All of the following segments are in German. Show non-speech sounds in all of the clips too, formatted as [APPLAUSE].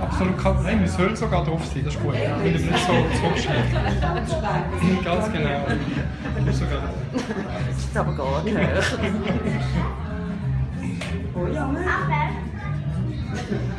Absolut kein Nein, es soll sogar drauf sein, das ist gut. Weil es nicht so zurückschlägt. Ganz genau. Sogar. Das ist aber gar nicht [LAUGHS]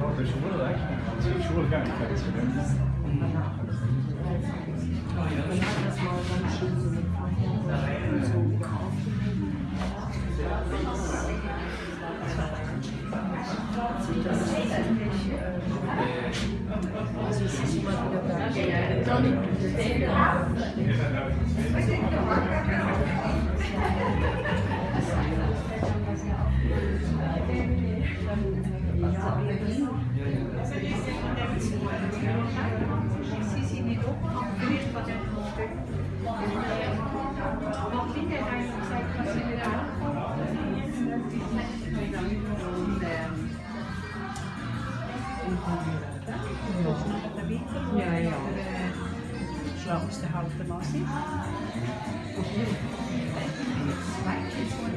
There's a will actually. It's a will going to take it. Dan yeah já. Svo ástu haldum the síðan.